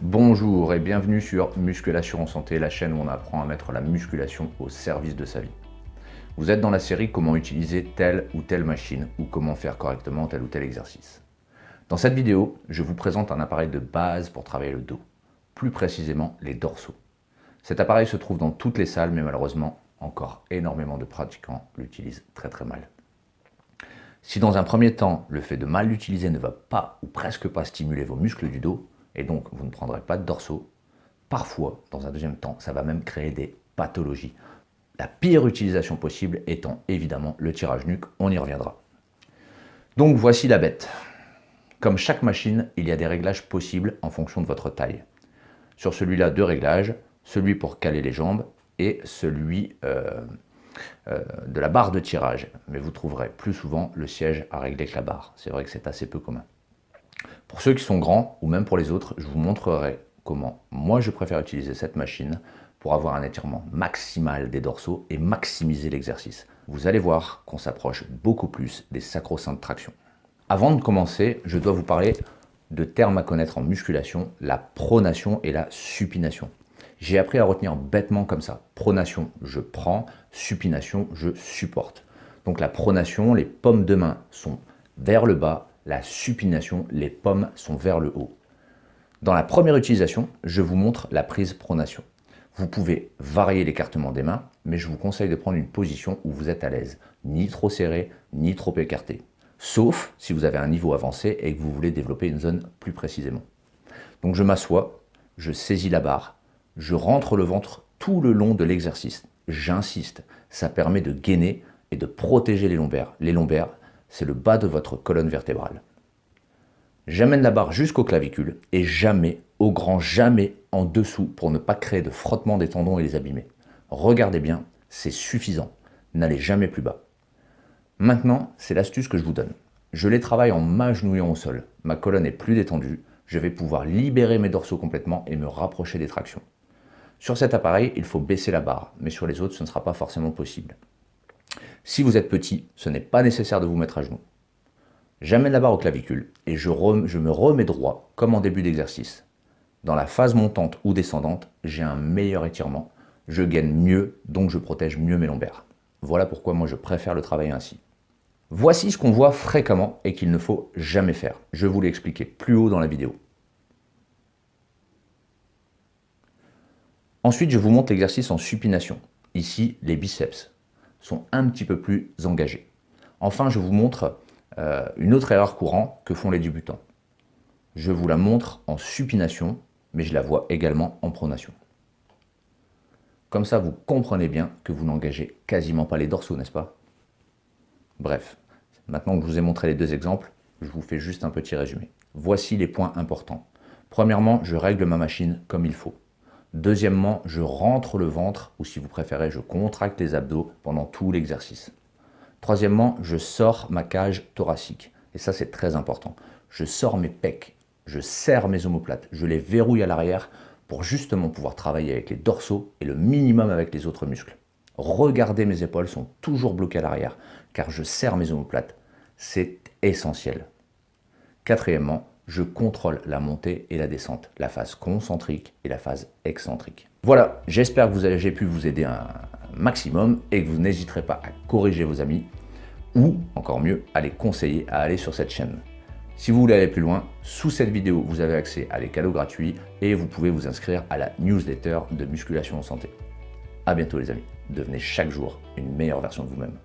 Bonjour et bienvenue sur Musculation en Santé, la chaîne où on apprend à mettre la musculation au service de sa vie. Vous êtes dans la série comment utiliser telle ou telle machine ou comment faire correctement tel ou tel exercice. Dans cette vidéo, je vous présente un appareil de base pour travailler le dos, plus précisément les dorsaux. Cet appareil se trouve dans toutes les salles mais malheureusement encore énormément de pratiquants l'utilisent très très mal. Si dans un premier temps, le fait de mal l'utiliser ne va pas ou presque pas stimuler vos muscles du dos, et donc vous ne prendrez pas de dorsaux. Parfois, dans un deuxième temps, ça va même créer des pathologies. La pire utilisation possible étant évidemment le tirage nuque, on y reviendra. Donc voici la bête. Comme chaque machine, il y a des réglages possibles en fonction de votre taille. Sur celui-là, deux réglages, celui pour caler les jambes et celui euh, euh, de la barre de tirage. Mais vous trouverez plus souvent le siège à régler que la barre. C'est vrai que c'est assez peu commun. Pour ceux qui sont grands, ou même pour les autres, je vous montrerai comment moi je préfère utiliser cette machine pour avoir un étirement maximal des dorsaux et maximiser l'exercice. Vous allez voir qu'on s'approche beaucoup plus des sacro-saints de traction. Avant de commencer, je dois vous parler de termes à connaître en musculation, la pronation et la supination. J'ai appris à retenir bêtement comme ça. Pronation, je prends, supination, je supporte. Donc la pronation, les pommes de main sont vers le bas, la supination, les pommes sont vers le haut. Dans la première utilisation, je vous montre la prise pronation. Vous pouvez varier l'écartement des mains, mais je vous conseille de prendre une position où vous êtes à l'aise, ni trop serré, ni trop écarté. Sauf si vous avez un niveau avancé et que vous voulez développer une zone plus précisément. Donc je m'assois, je saisis la barre, je rentre le ventre tout le long de l'exercice. J'insiste, ça permet de gainer et de protéger les lombaires. Les lombaires, c'est le bas de votre colonne vertébrale. J'amène la barre jusqu'au clavicule et jamais, au grand jamais, en dessous pour ne pas créer de frottement des tendons et les abîmer. Regardez bien, c'est suffisant. N'allez jamais plus bas. Maintenant, c'est l'astuce que je vous donne. Je les travaille en m'agenouillant au sol. Ma colonne est plus détendue. Je vais pouvoir libérer mes dorsaux complètement et me rapprocher des tractions. Sur cet appareil, il faut baisser la barre, mais sur les autres, ce ne sera pas forcément possible. Si vous êtes petit, ce n'est pas nécessaire de vous mettre à genoux. J'amène la barre au clavicule et je, me remets droit comme en début d'exercice. Dans la phase montante ou descendante, j'ai un meilleur étirement, je gagne mieux, donc je protège mieux mes lombaires. Voilà pourquoi moi je préfère le travailler ainsi. Voici ce qu'on voit fréquemment et qu'il ne faut jamais faire. Je vous l'ai expliqué plus haut dans la vidéo. Ensuite, je vous montre l'exercice en supination. Ici, les biceps sont un petit peu plus engagés. Enfin, je vous montre euh, une autre erreur courante que font les débutants. Je vous la montre en supination, mais je la vois également en pronation. Comme ça, vous comprenez bien que vous n'engagez quasiment pas les dorsaux, n'est-ce pas? Bref, maintenant que je vous ai montré les deux exemples, je vous fais juste un petit résumé. Voici les points importants. Premièrement, je règle ma machine comme il faut. Deuxièmement, je rentre le ventre, ou si vous préférez, je contracte les abdos pendant tout l'exercice. Troisièmement, je sors ma cage thoracique. Et ça, c'est très important. Je sors mes pecs, je serre mes omoplates, je les verrouille à l'arrière pour justement pouvoir travailler avec les dorsaux et le minimum avec les autres muscles. Regardez, mes épaules sont toujours bloquées à l'arrière, car je serre mes omoplates. C'est essentiel. Quatrièmement, je contrôle la montée et la descente, la phase concentrique et la phase excentrique. Voilà, j'espère que j'ai pu vous aider un maximum et que vous n'hésiterez pas à corriger vos amis ou, encore mieux, à les conseiller à aller sur cette chaîne. Si vous voulez aller plus loin, sous cette vidéo, vous avez accès à des cadeaux gratuits et vous pouvez vous inscrire à la newsletter de Musculation en Santé. A bientôt les amis, devenez chaque jour une meilleure version de vous-même.